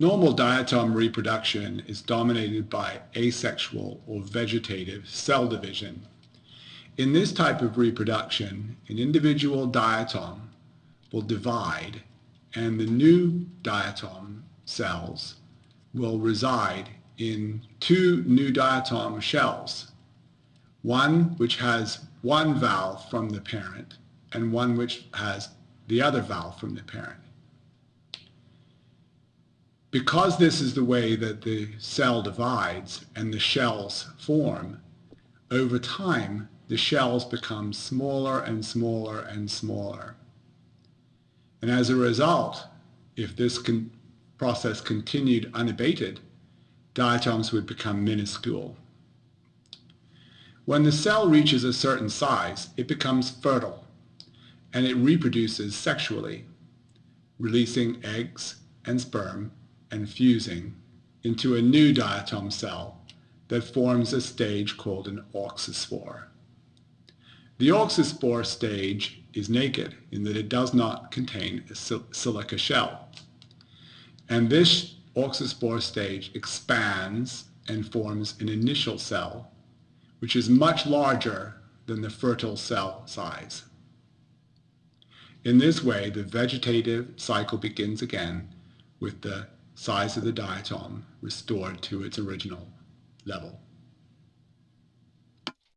Normal diatom reproduction is dominated by asexual or vegetative cell division. In this type of reproduction, an individual diatom will divide and the new diatom cells will reside in two new diatom shells, one which has one valve from the parent and one which has the other valve from the parent. Because this is the way that the cell divides and the shells form, over time the shells become smaller and smaller and smaller. And as a result, if this con process continued unabated, diatoms would become minuscule. When the cell reaches a certain size, it becomes fertile, and it reproduces sexually, releasing eggs and sperm and fusing into a new diatom cell that forms a stage called an auxospore. The auxospore stage is naked in that it does not contain a silica shell. And this auxospore stage expands and forms an initial cell, which is much larger than the fertile cell size. In this way, the vegetative cycle begins again with the size of the diatom restored to its original level.